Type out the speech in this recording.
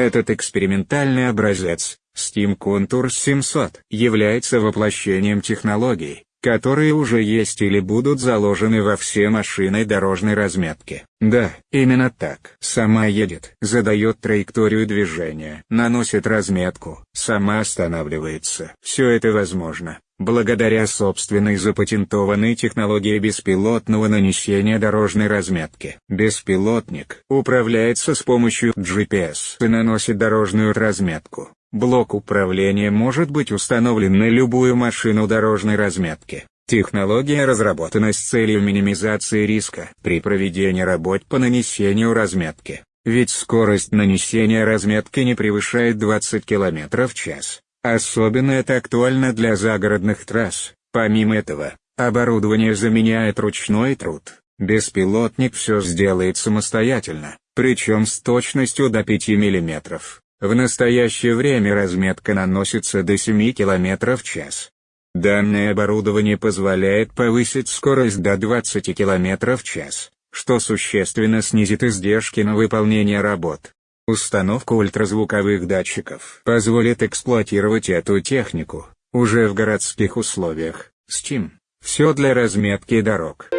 Этот экспериментальный образец, Steam Contours 700, является воплощением технологий, которые уже есть или будут заложены во все машины дорожной разметки. Да, именно так. Сама едет, задает траекторию движения, наносит разметку, сама останавливается. Все это возможно, благодаря собственной запатентованной технологии беспилотного нанесения дорожной разметки. Беспилотник управляется с помощью GPS и наносит дорожную разметку. Блок управления может быть установлен на любую машину дорожной разметки. Технология разработана с целью минимизации риска при проведении работ по нанесению разметки. Ведь скорость нанесения разметки не превышает 20 км в час. Особенно это актуально для загородных трасс. Помимо этого, оборудование заменяет ручной труд. Беспилотник все сделает самостоятельно, причем с точностью до 5 мм. В настоящее время разметка наносится до 7 км в час. Данное оборудование позволяет повысить скорость до 20 км в час, что существенно снизит издержки на выполнение работ. Установка ультразвуковых датчиков позволит эксплуатировать эту технику, уже в городских условиях. Steam. Все для разметки дорог.